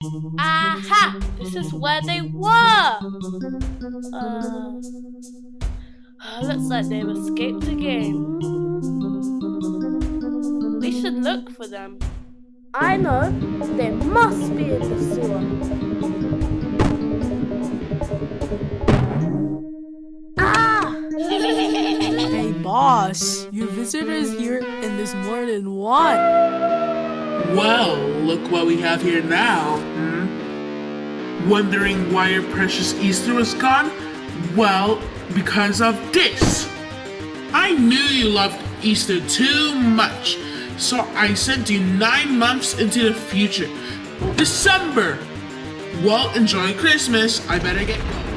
Aha! This is where they were! Uh, looks like they've escaped again. We should look for them. I know. They must be in the sewer. Ah! Hey boss, your visitor's here and there's more than one. Well, look what we have here now. Wondering why your precious Easter was gone? Well, because of this. I knew you loved Easter too much, so I sent you nine months into the future. December! Well, enjoy Christmas. I better get going.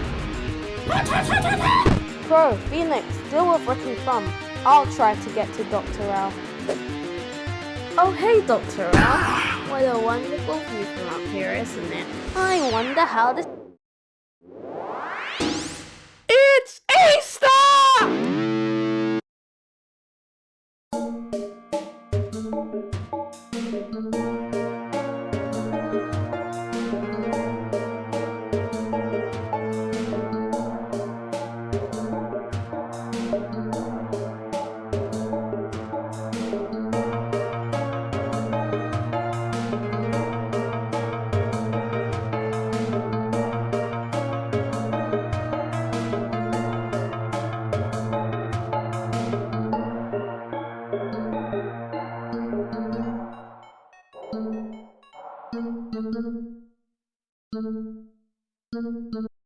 Crow, Phoenix, deal with Rick and Thumb. I'll try to get to Dr. Rao. Oh, hey, Dr. Rao. What a wonderful view from up here, isn't it? I wonder how this なるほど。